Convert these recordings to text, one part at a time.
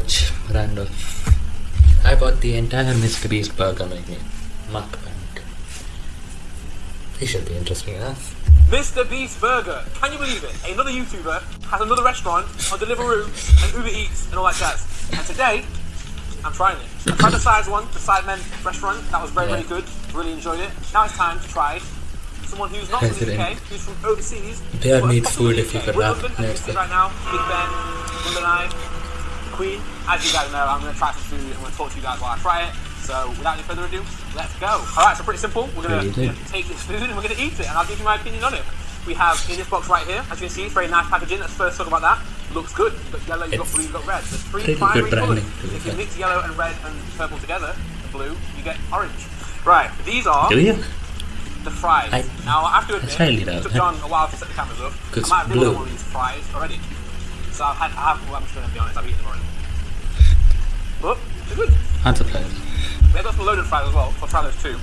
watch random. I bought the entire Mr. Beast burger menu. Mukbang. This should be interesting enough. Mr. Beast Burger. Can you believe it? Another YouTuber has another restaurant on Deliveroo and Uber Eats and all that jazz. And today, I'm trying it. I tried the size one, the Sidemen restaurant. That was very, Yeah. very good. Really enjoyed it. Now it's time to try someone who's not from the UK, who's from overseas. They need possibly food if you could We're rap London, as you next see right now, Big Ben, London Eye, Queen. As you guys know, I'm going to try some food and I'm going to talk to you guys while I try it. So without any further ado, let's go. Alright, so pretty simple. We're going to take this food and we're going to eat it and I'll give you my opinion on it. We have in this box right here, as you can see, it's very nice packaging. Let's first talk about that. Looks good. You've got yellow, you've got blue, you've got red. There's three primary colours. branding, to be If you mix yellow and red and purple together, blue, you get orange. Right, these are Do you? the fries. I- now, I have to admit, it took. John a while to set the cameras up. I might have been blue. on one of these fries already. So I've had, I have, well, I'm just going to be honest, I've eaten them already. But, they're good. I'm surprised. They've got some loaded fries as well, so I'll try those too.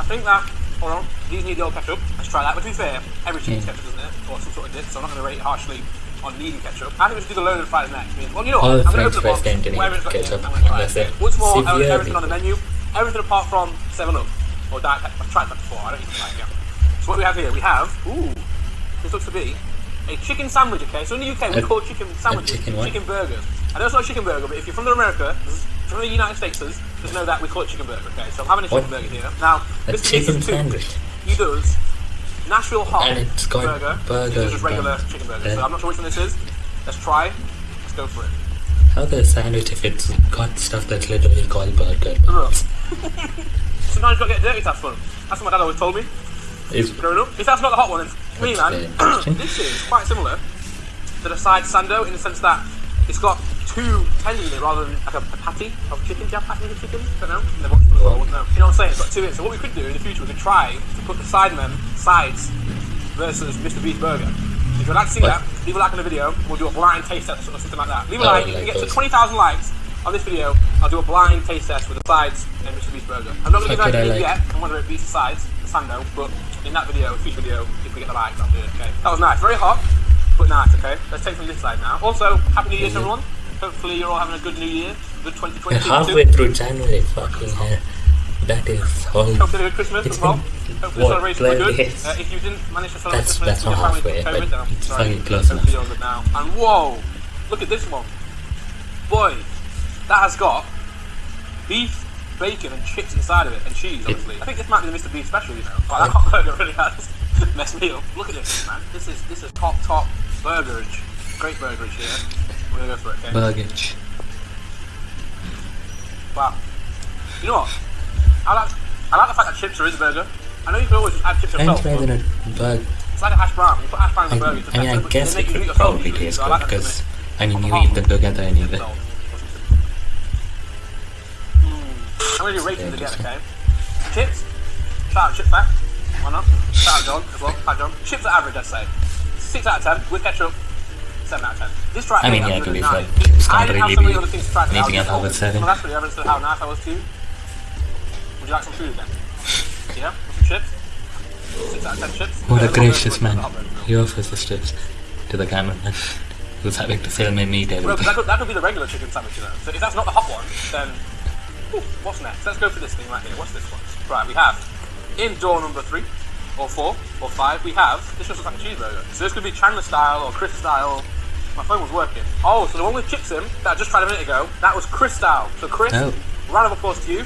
I think that, hold on, these need the old ketchup. Let's try that. But to be fair, every chicken Yeah. ketchup, doesn't it? Or some sort of dip, so I'm not going to rate it harshly on needing ketchup. I think we should do the loaded fries next. I mean, well, you know what? All I'm going to open the box, to need it's got ketchup, unless it. Once more, severely everything on the menu. Everything apart from 7-Up. Or Diet Pepsi. I've tried that before, I don't even like it. So what we have here, we have, ooh, this looks to be a chicken sandwich, okay? So in the UK, we A- call chicken sandwiches chicken chicken burgers. I know it's not a chicken burger, but if you're from America, from the United States, just know that we call it chicken burger, okay? So I'm having a chicken What? burger here. Now, A this chicken is two. sandwich. He does Nashville hot And it's got burger. burger does just regular chicken burger. Yeah. So I'm not sure which one this is. Let's try. Let's go for it. How the sandwich if it's got stuff that's literally called burger? Sometimes you gotta get dirty to have fun. That's what my dad always told me Is growing up. If that's not the hot one, then me, That's man, this is quite similar to the side sando in the sense that it's got two tendons in it rather than like a, a patty of chicken. Do you have patties of chicken? don't know. Never watched one as well, I wouldn't know. You know what I'm saying? It's got two in it. So what we could do in the future, we could try to put the sidemen sides versus Mr. Beast Burger. If you'd like to see What? that, leave a like on the video. We'll do a blind taste test or something like that. Leave a Oh, like. If like get to 20,000 likes on this video, I'll do a blind taste test with the sides and Mr. Beast Burger. I'm not going to give it, you I an idea like- yet on whether it beats the sides, the sando, but in that video, future video, if we get the likes, I'll do it, okay? That was nice. Very hot, but nice, okay? Let's take from this side now. Also, Happy New Year to everyone. Hopefully you're all having a good New Year. Good we're halfway through January. Fucking hell. That is all. Hopefully a good Christmas as well. Hopefully what, celebrations were good. days? Uh, if you didn't manage to celebrate That's- Christmas that's with your family halfway, COVID, then I'm sorry. close Hopefully enough. you're good now. And whoa, look at this one. Boy, that has got beef, bacon, and chips inside of it, and cheese, obviously. I think this might be the Mr. Beef special, you know. But that hot burger really has messed me up. Look at this, man. This is this is top top burgerage. Great burgerage here. We're gonna go for it, okay? Burgage. Wow. You know what? I like I like the fact that chips are in the burger. I know you can always just add chips French yourself. fries but in a burger. It's like a hash brown. You put hash brown in the burger. I mean, I guess it could probably taste good because, I mean, you eat them together it. anyway. I'm going to do ratings again, okay? Chips. Shout out Chip back. Why not? Shout out John as well. Hi John. Chips are average, I'd say. 6 out of 10 with ketchup. 7 out of 10. This right I mean, yeah, I'm to be fair, chips I can't have really be other things to. I anything was above seven. Well, that's really evidence of how nice I was too. Would you like some food again? Yeah? Some chips? 6 out of 10 chips? What a gracious man. burger, hot burger. He offers the strips to the cameraman who's having to film him eat Well, everything. that could, that could be the regular chicken sandwich, you know. So if that's not the hot one, then Ooh, what's next? Let's go for this thing right here. What's this one? Right, we have in door number three, or four, or five. We have this just looks like a cheeseburger. So this could be Chandler style or Chris style. My phone was working. Oh, so the one with chips in that I just tried a minute ago, that was Chris style. So Chris, Oh. round of applause to you.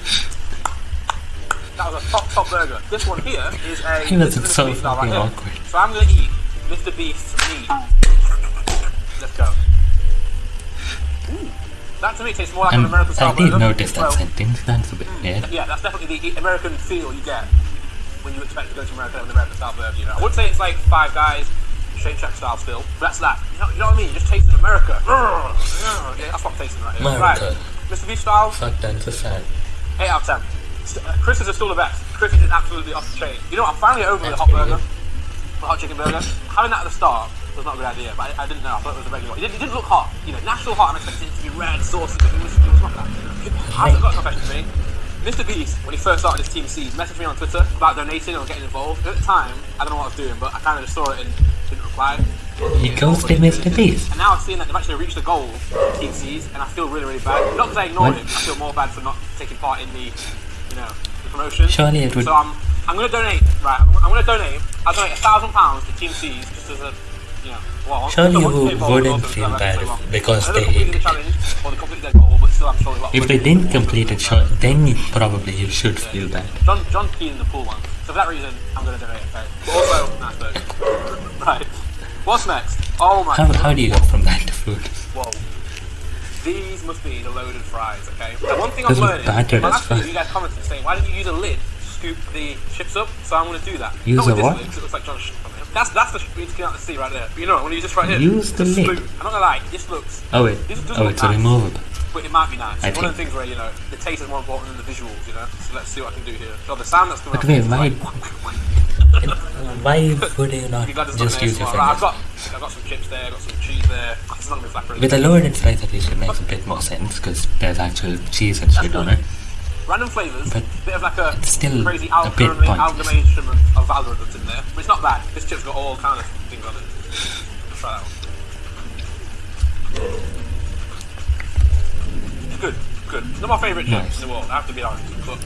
That was a top top burger. This one here is a. He this looks is a so Mr. Beast style right here. So I'm gonna eat Mr. Beast's meat. Let's go. That to me tastes more like an And American style I did notice that Well, sentence. That's a bit weird. yeah, that's definitely the American feel you get when you expect to go to America with an American style burger. You know, I would say it's like Five Guys, Shake Shack style still. But that's that. You know, you know what I mean? Just tasting America. Yeah, that's what I'm tasting right here. America. Right, Mr. Beef style, Fuck a sad. eight out of ten. St- uh, Chris is still the best. Chris is absolutely off the chain. You know, what? I'm finally over the That's hot pretty burger, the hot chicken burger. Having that at the start was not a good idea, but I, I didn't know. I thought it was a regular. one. It didn't, it didn't look hot. You know, natural hot. I'm expecting it to be red, saucy, but it was, it was not that. I've got a confession to me. Mr. Beast, when he first started his Team Seas, messaged me on Twitter about donating or getting involved. At the time, I don't know what I was doing, but I kind of just saw it and didn't reply. He ghosted Mr. Beast. And now I've seen that they've actually reached the goal, Team Seas, and I feel really, really bad. Not because I ignored What? him, I feel more bad for not taking part in the, you know, the promotion. Surely it would. So I'm, I'm gonna donate, right? I'm, I'm gonna donate. I'll donate a thousand pounds to Team Seas just as a, you know, well. Surely you want to pay more wouldn't feel bad I've been so long. because they- completed the challenge or they completed their goal, but still I'm showing a lot. of If they didn't complete it, sure, then you- probably you should feel bad. John, John in the pool one. So for that reason, I'm gonna donate. Okay. But also, right. What's next? Oh my How, god. how do you go from that to food? Whoa. These must be the loaded fries, okay? The one thing I'm learning, battered my as last video you guys commented saying, why didn't you use a lid to scoop the chips up? So I'm gonna do that. Use Not a what? it looks like. That's that's the screen skin out to see right there. But you know, I'm gonna use this right here. Use the To lid. I'm not gonna lie, this looks, Oh wait, this does oh look it's a nice, removable. but it might be nice. I It's one of the things where you know the taste is more important than the visuals. You know. So let's see what I can do here. So the sound that's coming out. wait, is why- Why would you not Be glad there's not just use your ASMR. Right, I've got, I've got some chips there, I've got some cheese there. It's not gonna be flat With a lowered fries at least it makes a bit more sense because there's actual cheese and shit on it. Random flavours, But bit of like a still crazy a bit algorithm- amalgamation of of algorithms in there. But it's not bad. This chip's got all kind of things on it. Let's try that one. It's good, good. Not my favourite chip Nice. in the world, I have to be honest. But.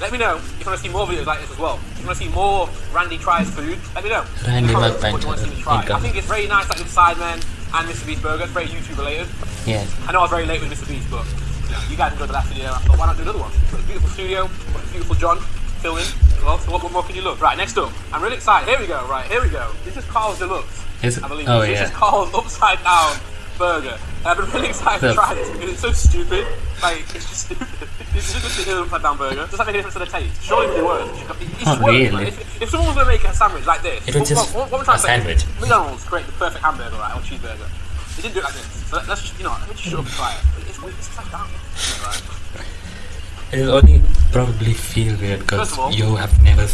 Let me know if you want to see more videos like this as well. If you want to see more Randy tries food, let me know. Randy In the comments what you want to see me try. I think it's very nice, like with Sidemen and Mr. Beast Burger. It's very YouTube related. Yes. I know I was very late with Mr. Beast, but you, guys enjoyed the last video. I thought, why not do another one? Got a beautiful studio, got a beautiful John filming. Well, so what, what more can you love? Right, next up, I'm really excited. Here we go. Right, here we go. This is Karl's Deluxe. Is it? I believe Oh, this yeah. is Karl's upside down burger. And I've been really excited to try this because it's so stupid. Like, it's just stupid. It's just an upside down burger. Does that make a difference to the taste? Surely it works. It's Not worth, really. man. If, if someone was going to make a sandwich like this, It what- just what, what, what a trying to say? sandwich. McDonald's create the perfect hamburger, right, or cheeseburger. They didn't do it like this. Let- let's just, you know, let me just shut up and try it. It's weird. It's upside down. Right. It will only probably feel weird because First of all, you have never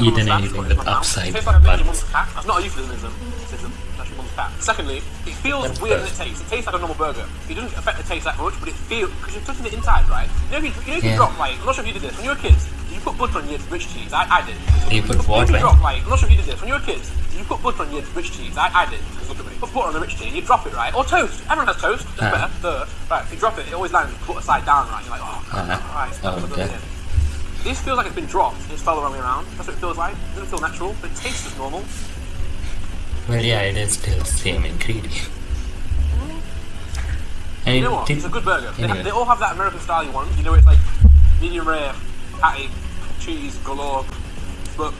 eaten anything with it's my mouth. upside It like a baby buns. mum's cat. That's not a euphemism. System. That's your mum's cat. Secondly, it feels That's weird first. in the taste. It tastes like a normal burger. It doesn't affect the taste that much, but it feels because you're touching the inside, right? You know, if you, you, know if you Yeah. drop like, I'm not sure if you did this when you were kids. You put butter on your rich cheese? I, I did. You put what, you drop like, I'm not sure if you did this when you were kids. You put butter on your rich cheese? I, I did. Look at me. Put butter on the rich cheese. You drop it, right? Or toast. Everyone has toast. That's Ah. better. Duh. Right. If you drop it, it always lands butter side down, right? You're like, oh, Ah. Christ. Oh, okay. This feels like it's been dropped and it's fell the wrong way around. That's what it feels like. It doesn't feel natural, but it tastes as normal. Well, yeah, it is still the same ingredient. And You know what? It's a good burger. They, Anyway. have, they all have that American style one. You know, it's like medium rare, patty, cheese, galore. But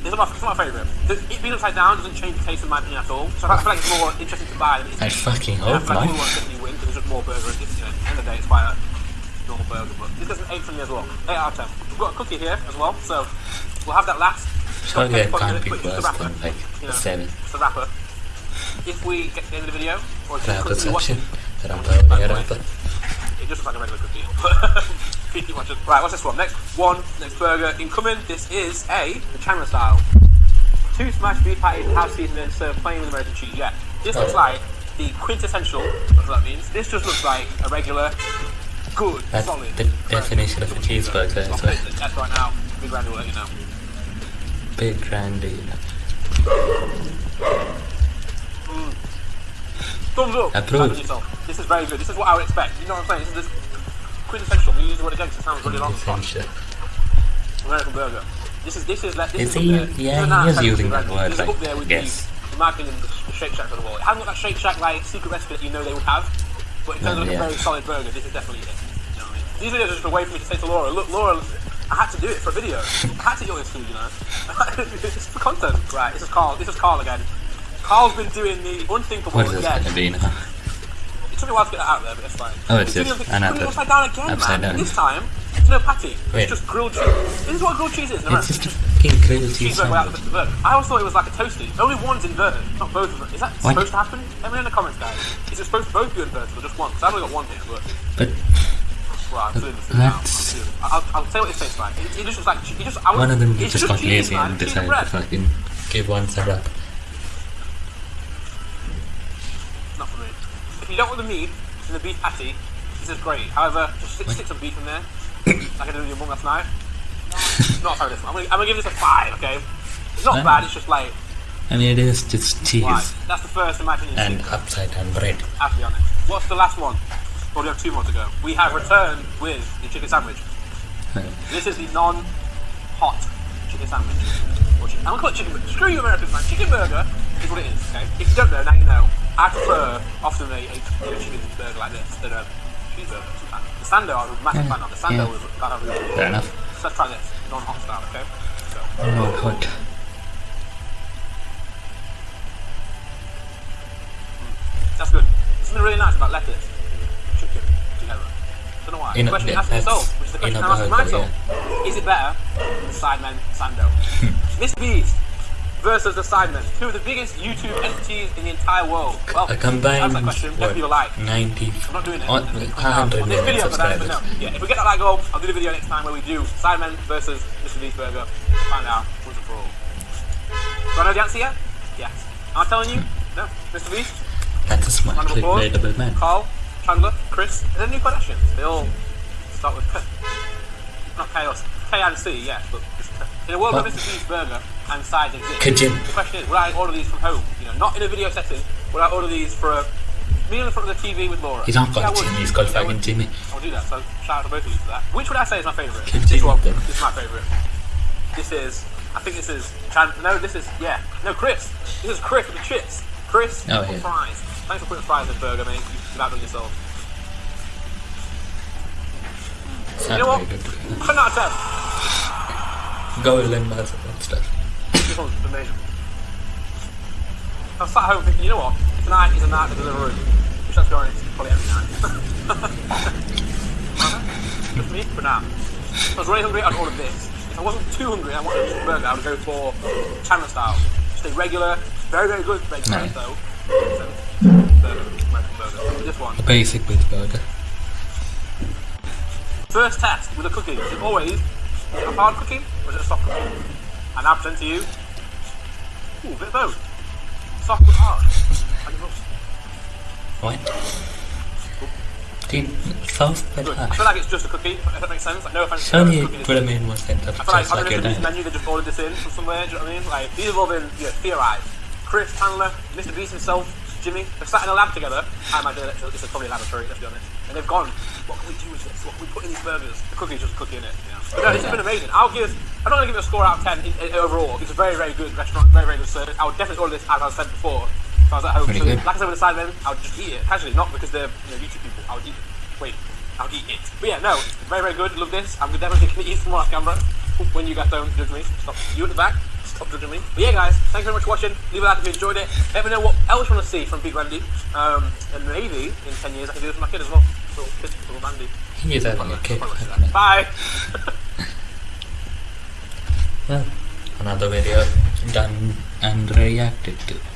it's not my, it's not my favourite. It being upside down doesn't change the taste in my opinion at all. So I feel like it's more interesting to buy than it is I fucking I hope feel like not. we to definitely win because it's just more burger. It's, you know, at the end of the day, it's quite a normal burger. But this gets an 8 from me as well. 8 out of 10. We've got a cookie here as well, so we'll have that last. Surely Okay, it put it can't be put it in the worse than like you know. 7. It's the wrapper. If we get to the end of the video, or if you Rapper continue watching, section. Rapper, By the way. rapper. It just looks like a regular cookie. Keep watching. Right, what's this one? Next one, next burger. Incoming, this is a the Chandler style. Two smashed beef patties, half seasoned and served plain with American cheese. Yeah, this looks Oh. like the quintessential, whatever that means. This just looks like a regular, good, That's solid. the definition of a cheeseburger I'll as place test right now. Big Randy will let you know. Big Randy. Approved. Yourself. This is very good. This is what I would expect. You know what I'm saying? This is quintessential. We use the word again 'cause it sounds really long. American burger. This is this is like this Is is he- up there. yeah, he is using that word, This is like, up there with yes. the, in my opinion, the Shake Shacks of the world. It hasn't got that Shake Shack like secret recipe that you know they would have, but in terms No, of like, yeah. a very solid burger, this is definitely it. You know I mean? These videos are just a way for me to say to Laura, look, Laura, I had to do it for a video. I had to eat all this food, you know. it's for content, right? This is Karl. This is Karl again. Karl's been doing the unthinkable What is this again. gonna be now? It took me a while to get that out there, but it's fine. Oh, it's just doing the- another he's doing it upside down again, upside man. down. This time, it's no patty. Wait. It's just grilled cheese. This is what grilled cheese is. in It's just a fucking grilled cheese without sandwich. of I always thought it was like a toasty. Only one's inverted, not both of them. Is that What? supposed to happen? Let me know in the comments, guys. Is it supposed to both be inverted or just one? Because I've only got one here, but But well, I'm feeling the food now. I'm That's- feeling- I'll, I'll tell you what it tastes like. It, it just like it just. I would, one of them it's just got lazy and decided to fucking give one syrup. Not for me. If you don't want the meat in the beef patty, this is great. However, just stick, stick some beef in there, like I did with your mum last night. Not a fan of this one. I'm gonna, I'm gonna give this a five. Okay, it's not bad. It's just like I mean, it is just cheese Why? That's the first, in my opinion, and upside down bread. I have to be honest. What's the last one? Or do we have two more to go? We have returned with the chicken sandwich. This is the non-hot chicken sandwich. Chicken. I'm gonna call it chicken burger. Screw you Americans, man. Chicken burger is what it is, okay? If you don't know, now you know. I prefer often a, a burger like this than um, a cheeseburger sometimes. The Sando I was a massive Yeah, fan of. The Sando yeah. was kind of really Fair enough. So let's try this. Non-hot style, okay? So, Oh, oh. hot. Hmm. that's good. Something really nice about lettuce, chicken together. Don't know why. In the question yeah, yourself, that's- which is the question a I'm asking burger, myself. Is it better than Sidemen Sando? Mr. Beast versus the Sidemen, two of the biggest YouTube entities in the entire world. Well, A combined that question. what, Definitely like. 90 I'm not doing it. on, on this 100 million video, but, that, but no. Yeah, if we get that like goal, I'll do the video next time where we do Sidemen versus Mr. Beast Burger. Find out and for all. Do I know the answer yet? Yes. Am I telling you? No. Mr. Beast? That's a smart, of clickbaitable man. Karl, Chandler, Chris, and then new Kardashians. They all start with K. Not chaos. K and C, yes, but in a world What? Mr. Beast Burger and sides exist. Kajim. The question is, would I order these from home? You know, not in a video setting. Would I order these for a meal in front of the TV with Laura? He's not Yeah, called would. Jimmy, he's called Yeah, fucking Jimmy. I'll do that. So shout out to both of you for that. Which would I say is my favourite? This one. then. This is my favourite. This is. I think this is. Chan- no, this is. Yeah. No, Chris. This is Chris with the chips. Chris Oh, with yeah. fries. Thanks for putting fries in the burger, mate. You've outdone yourself. Sounds know what? good. Ten out of ten. Golden buzzer and stuff. This one's amazing. I was sat home thinking, you know what? Tonight is a night of Deliveroo. Which let's be honest, is probably every night. Just me, but now. If I was really hungry, I'd order this. If I wasn't too hungry and I wanted a burger, I would go for Chandler style. A regular, very, very good vegetarian Nice. though. Burger, burger. This one. A basic beef burger. First test with a cookie. Is it always a hard cookie or is it a soft cookie? And I present to you. Ooh, a bit of both. Soft but hard. What? Dude, good. I feel like it's just a cookie, if that makes sense. Like, no offense to Surely the it cookie. would have made more sense of I feel like like the your Mr. Beast dad. menu, they just ordered this in from somewhere, do you know what I mean? Like, these have all been you know, theorised. Chris Chandler, Mr. Beast himself, Jimmy, they've sat in a lab together. I imagine it's, it's probably a laboratory, let's be honest. And they've gone, what can we do with this? What can we put in these burgers? The cookie's just a cookie in it, you know? But no, this has been amazing. I'll give, I'm not going to give it a score out of 10 in, in, overall. It's a very, very good restaurant, very, very good service. I would definitely order this, as I said before, if I was at home. So, like I said with the Sidemen, I would just eat it. Casually, not because they're you know, YouTube people. I would eat it. Wait, I would eat it. But yeah, no, very, very good. Love this. I'm definitely going to eat some more off camera. When you guys don't judge me, stop. You at the back, stop judging me. But yeah, guys, thank you very much for watching. Leave a like if you enjoyed it. Let me know what else you want to see from Big Randy. Um, and maybe in 10 years I can do this for my kid as well. Little kid, little Randy. He is having a cake. Probably won't do that. Bye. Well, another video done and reacted to.